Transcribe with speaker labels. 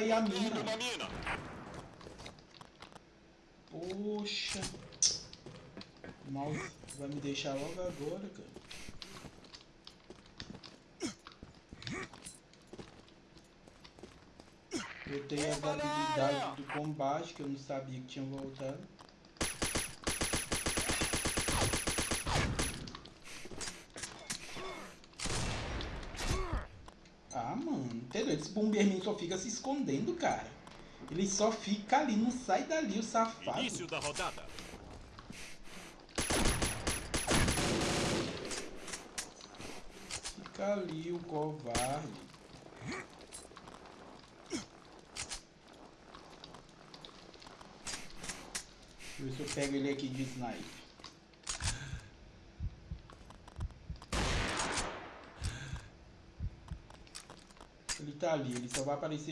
Speaker 1: cair a mina.
Speaker 2: Olho na mina.
Speaker 1: Poxa. O mouse vai me deixar logo agora, cara. Eu tenho as habilidades do combate que eu não sabia que tinham voltado. Ah, mano, entendeu? Esse Bomberman só fica se escondendo, cara. Ele só fica ali, não sai dali, o safado.
Speaker 2: Início da rodada.
Speaker 1: Fica ali o covarde. Deixa eu ver se eu pego ele aqui de snipe. Ele tá ali, ele só vai aparecer